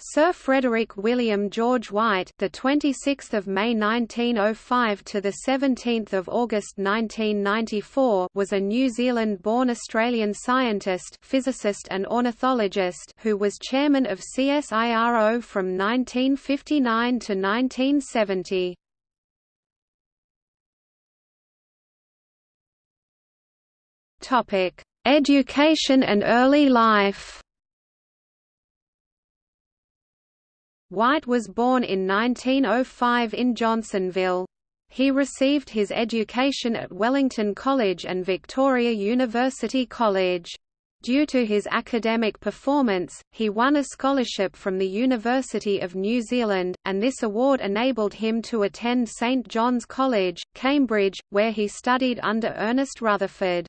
Sir Frederick William George White, the 26th of May 1905 to the 17th of August 1994, was a New Zealand-born Australian scientist, physicist and ornithologist who was chairman of CSIRO from 1959 to 1970. Topic: Education and early life. White was born in 1905 in Johnsonville. He received his education at Wellington College and Victoria University College. Due to his academic performance, he won a scholarship from the University of New Zealand, and this award enabled him to attend St John's College, Cambridge, where he studied under Ernest Rutherford.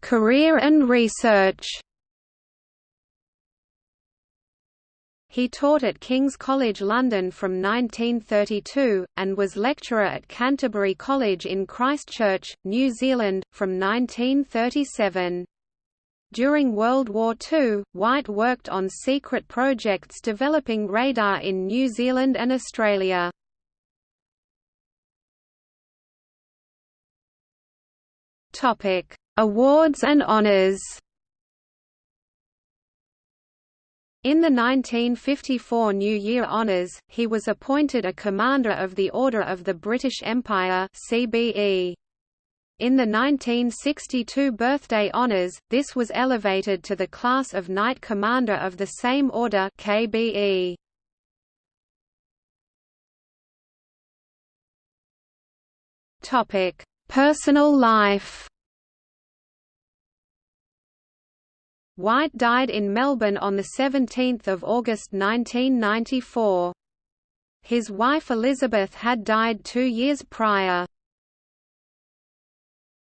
Career and research He taught at King's College London from 1932, and was lecturer at Canterbury College in Christchurch, New Zealand, from 1937. During World War II, White worked on secret projects developing radar in New Zealand and Australia. Topic: Awards and honors In the 1954 New Year Honours, he was appointed a Commander of the Order of the British Empire CBE. In the 1962 Birthday Honours, this was elevated to the class of Knight Commander of the same order KBE. Personal life White died in Melbourne on 17 August 1994. His wife Elizabeth had died two years prior.